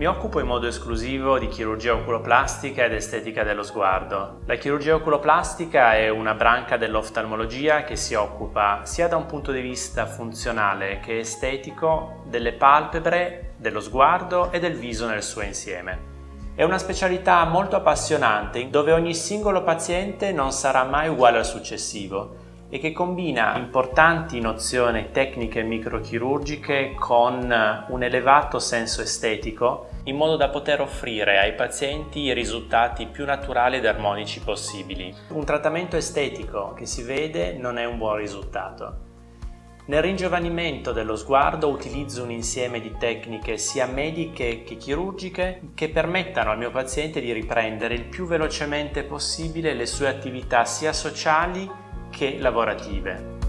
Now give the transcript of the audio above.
Mi occupo in modo esclusivo di chirurgia oculoplastica ed estetica dello sguardo. La chirurgia oculoplastica è una branca dell'oftalmologia che si occupa sia da un punto di vista funzionale che estetico delle palpebre, dello sguardo e del viso nel suo insieme. È una specialità molto appassionante dove ogni singolo paziente non sarà mai uguale al successivo e che combina importanti nozioni tecniche microchirurgiche con un elevato senso estetico in modo da poter offrire ai pazienti i risultati più naturali ed armonici possibili. Un trattamento estetico che si vede non è un buon risultato. Nel ringiovanimento dello sguardo utilizzo un insieme di tecniche sia mediche che chirurgiche che permettano al mio paziente di riprendere il più velocemente possibile le sue attività sia sociali che lavorative.